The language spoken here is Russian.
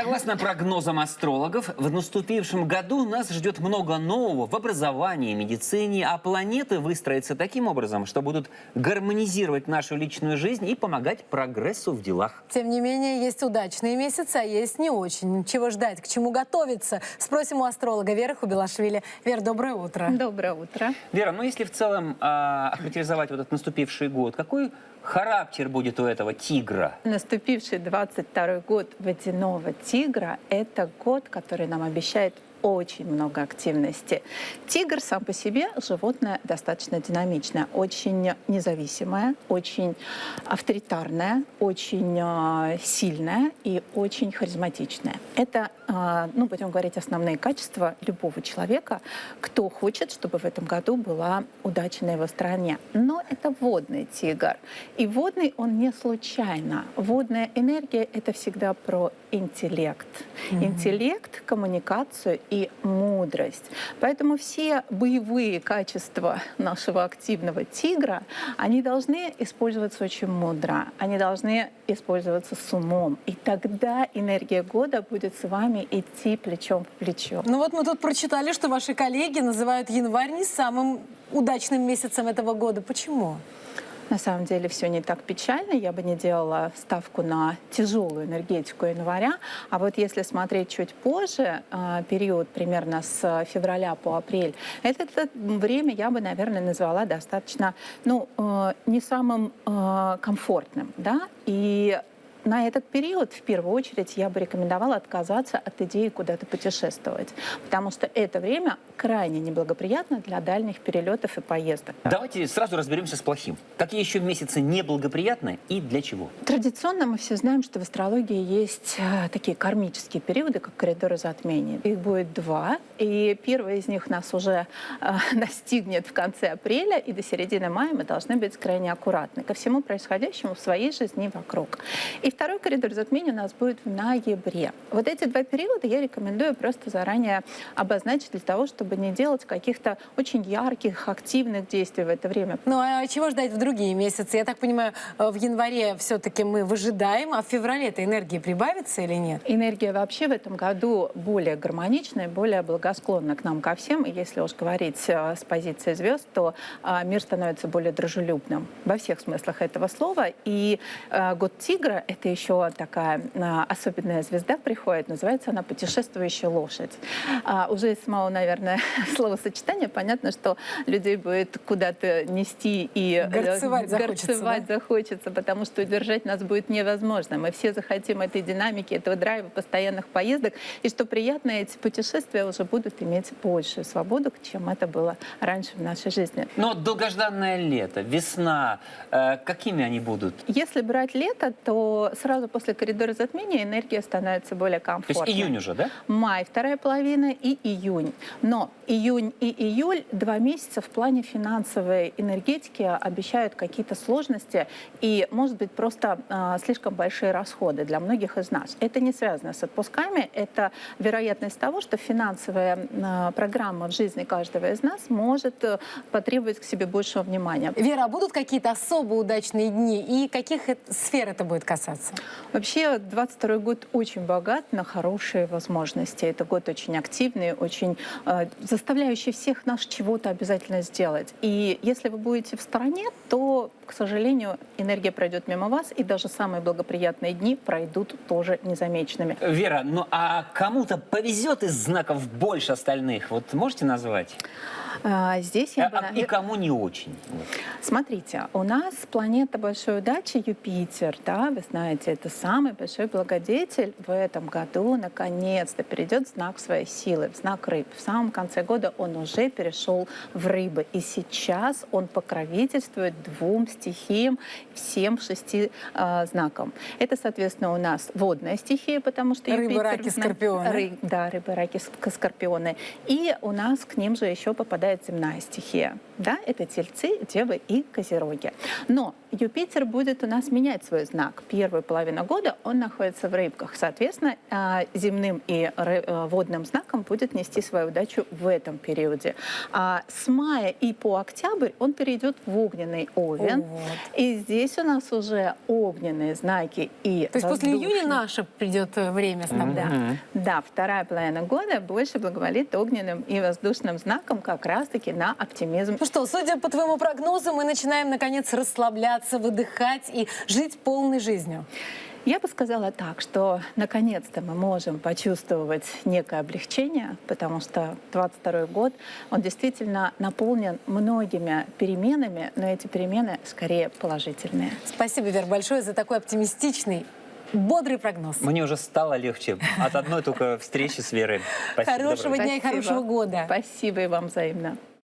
Согласно прогнозам астрологов, в наступившем году нас ждет много нового в образовании, медицине, а планеты выстроятся таким образом, что будут гармонизировать нашу личную жизнь и помогать прогрессу в делах. Тем не менее, есть удачные месяцы, а есть не очень. Чего ждать, к чему готовиться? Спросим у астролога Веры Хубилашвили. Вера, доброе утро. Доброе утро. Вера, ну если в целом а, охарактеризовать вот этот наступивший год, какой характер будет у этого тигра? Наступивший 22 год водяного тигра – это год, который нам обещает очень много активности. Тигр сам по себе животное достаточно динамичное, очень независимое, очень авторитарное, очень э, сильное и очень харизматичное. Это, э, ну, будем говорить, основные качества любого человека, кто хочет, чтобы в этом году была удача на его стороне. Но это водный тигр. И водный он не случайно. Водная энергия — это всегда про интеллект. Mm-hmm. Интеллект, коммуникацию и мудрость. Поэтому все боевые качества нашего активного тигра, они должны использоваться очень мудро, они должны использоваться с умом. И тогда энергия года будет с вами идти плечом в плечо. Ну вот мы тут прочитали, что ваши коллеги называют январь не самым удачным месяцем этого года. Почему? На самом деле все не так печально. Я бы не делала ставку на тяжелую энергетику января. А вот если смотреть чуть позже, а, период примерно с февраля по апрель, это, это время я бы, наверное, назвала достаточно, ну, э, не самым э, комфортным, да, и на этот период, в первую очередь, я бы рекомендовала отказаться от идеи куда-то путешествовать, потому что это время крайне неблагоприятно для дальних перелетов и поездок. Давайте сразу разберемся с плохим. Какие еще месяцы неблагоприятны и для чего? Традиционно мы все знаем, что в астрологии есть э, такие кармические периоды, как коридоры затмений. Их будет два, и первый из них нас уже э, настигнет в конце апреля, и до середины мая мы должны быть крайне аккуратны ко всему происходящему в своей жизни вокруг. И и второй коридор затмений у нас будет в ноябре. Вот эти два периода я рекомендую просто заранее обозначить для того, чтобы не делать каких-то очень ярких, активных действий в это время. Ну а чего ждать в другие месяцы? Я так понимаю, в январе все-таки мы выжидаем, а в феврале эта энергия прибавится или нет? Энергия вообще в этом году более гармоничная, более благосклонна к нам ко всем. И если уж говорить э, с позиции звезд, то э, мир становится более дружелюбным во всех смыслах этого слова. И э, год тигра — это это еще такая а, особенная звезда приходит, называется она «Путешествующая лошадь». А, уже из самого, наверное, словосочетания понятно, что людей будет куда-то нести и э, горцевать, захочется, горцевать да? захочется, потому что удержать нас будет невозможно. Мы все захотим этой динамики, этого драйва, постоянных поездок, и что приятно, эти путешествия уже будут иметь большую свободу, чем это было раньше в нашей жизни. Но долгожданное лето, весна, э, какими они будут? Если брать лето, то сразу после коридора затмения энергия становится более комфортной. То есть июнь уже, да? Май, вторая половина и июнь. Но июнь и июль, два месяца в плане финансовой энергетики обещают какие-то сложности и, может быть, просто э, слишком большие расходы для многих из нас. Это не связано с отпусками, это вероятность того, что финансовая э, программа в жизни каждого из нас может э, потребовать к себе большего внимания. Вера, а будут какие-то особо удачные дни и каких сфер это будет касаться? Развиваться? Вообще, 22 год очень богат на хорошие возможности. Это год очень активный, очень э, заставляющий всех нас чего-то обязательно сделать. И если вы будете в стороне, то, к сожалению, энергия пройдет мимо вас, и даже самые благоприятные дни пройдут тоже незамеченными. Вера, ну а кому-то повезет из знаков больше остальных? Вот можете назвать? А, здесь я а, бы... И кому не очень? Смотрите, у нас планета большой удачи Юпитер, да, вы знаете, это самый большой благодетель в этом году, наконец-то перейдет в знак своей силы, в знак рыб. В самом конце года он уже перешел в рыбы, и сейчас он покровительствует двум стихиям, всем шести э, знакам. Это, соответственно, у нас водная стихия, потому что Юпитер... Рыбы, раки, скорпионы. Ры, да, рыбы, раки, скорпионы. И у нас к ним же еще попадает управляет земная стихия. Да, это тельцы, девы и козероги. Но Юпитер будет у нас менять свой знак. Первую половину года он находится в рыбках. Соответственно, а, земным и э, водным знаком будет нести свою удачу в этом периоде. А с мая и по октябрь он перейдет в огненный овен. Вот. И здесь у нас уже огненные знаки и То есть после июня наше придет э, время тогда. Мгм. Да, вторая половина года больше благоволит огненным и воздушным знаком как раз-таки на оптимизм. Ну что, судя по твоему прогнозу, мы начинаем наконец расслабляться, выдыхать и жить полной жизнью. Я бы сказала так, что наконец-то мы можем почувствовать некое облегчение, потому что 22 год, он действительно наполнен многими переменами, но эти перемены скорее положительные. Спасибо, Вер, большое за такой оптимистичный, бодрый прогноз. Мне уже стало легче от одной только встречи с Верой. Спасибо, Хорошего доброго дня и Спасибо. хорошего года. Спасибо и вам взаимно.